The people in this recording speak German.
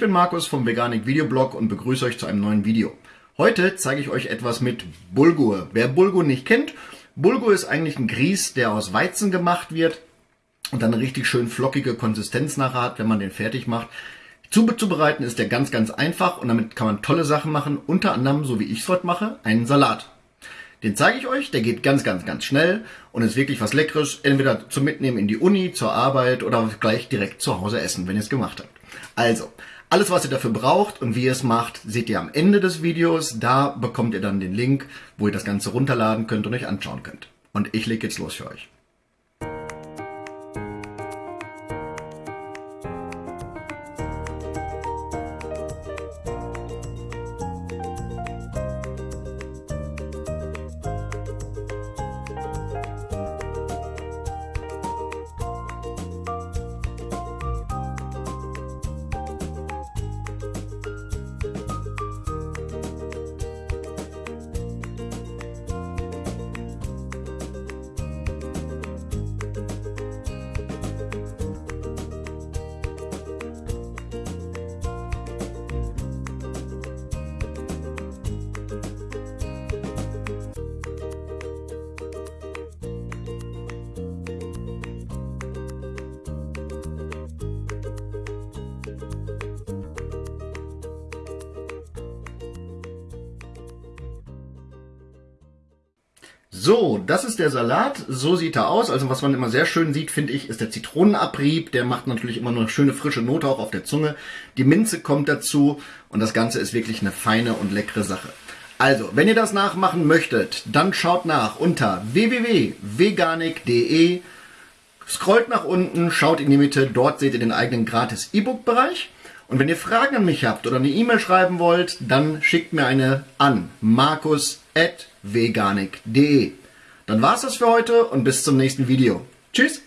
bin Markus vom Veganik Videoblog und begrüße euch zu einem neuen Video. Heute zeige ich euch etwas mit Bulgur. Wer Bulgur nicht kennt, Bulgur ist eigentlich ein Grieß, der aus Weizen gemacht wird und dann eine richtig schön flockige Konsistenz nachher hat, wenn man den fertig macht. Zubereiten ist der ganz, ganz einfach und damit kann man tolle Sachen machen, unter anderem, so wie ich es heute mache, einen Salat. Den zeige ich euch, der geht ganz, ganz, ganz schnell und ist wirklich was Leckeres, entweder zum Mitnehmen in die Uni, zur Arbeit oder gleich direkt zu Hause essen, wenn ihr es gemacht habt. Also, alles was ihr dafür braucht und wie ihr es macht, seht ihr am Ende des Videos. Da bekommt ihr dann den Link, wo ihr das Ganze runterladen könnt und euch anschauen könnt. Und ich lege jetzt los für euch. So, das ist der Salat. So sieht er aus. Also was man immer sehr schön sieht, finde ich, ist der Zitronenabrieb. Der macht natürlich immer eine schöne frische Note auch auf der Zunge. Die Minze kommt dazu und das Ganze ist wirklich eine feine und leckere Sache. Also, wenn ihr das nachmachen möchtet, dann schaut nach unter www.veganik.de. Scrollt nach unten, schaut in die Mitte, dort seht ihr den eigenen gratis E-Book-Bereich. Und wenn ihr Fragen an mich habt oder eine E-Mail schreiben wollt, dann schickt mir eine an markus@ veganik.de. Dann war's das für heute und bis zum nächsten Video. Tschüss!